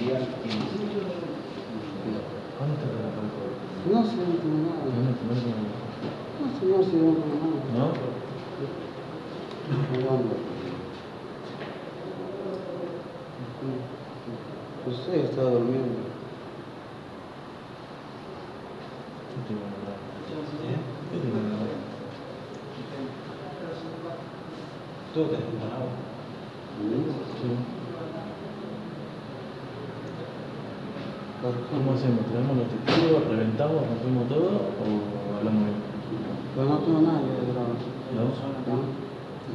tiene. ¿Cuánto te la? No sé, no tengo nada. No, no, no, no. No, si no tengo nada. ¿No? Jugando. Usted está durmiendo. Yo te digo la verdad. ¿Eh? Yo te digo la verdad. Todo te con agua. Sí. ¿Cómo ¿Cómo hacemos? ¿Traemos los testigos, reventamos, rompemos todo o hablamos bien? Pero no tengo nada que grabar. ¿No? ¿No?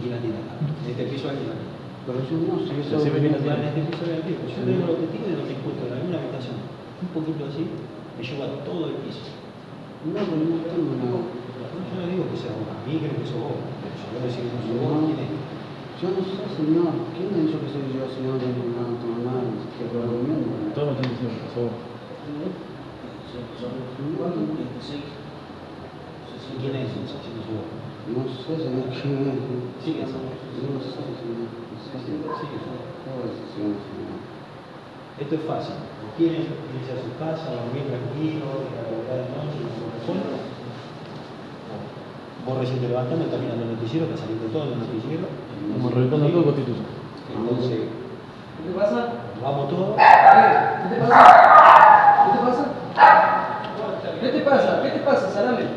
¿Quién la tiene este piso alguien la. Pero yo no sé, yo soy... este piso hay el piso. Yo tengo los testigos y los encuentro en alguna habitación. Un poquito así, me lleva todo el piso. No, pero no tengo nada. Yo no digo que sea vos, a mí creo que sos vos. Yo que no sos vos, ¿quién es? Yo no sé, señor. ¿Quién me ha dicho que soy yo, señor? No, no tengo nada. Que. ¿Y quién es? No sé, señor, quién es. Sí, sé, señor. Sí. Esto es fácil. Quieren irse a su casa, dormir tranquilo, la de noche. Vos recién te levantando, estás mirando el noticiero, está saliendo todo el noticiero. Como reventando todo constitución. Vete pasa, vete pasa, salame.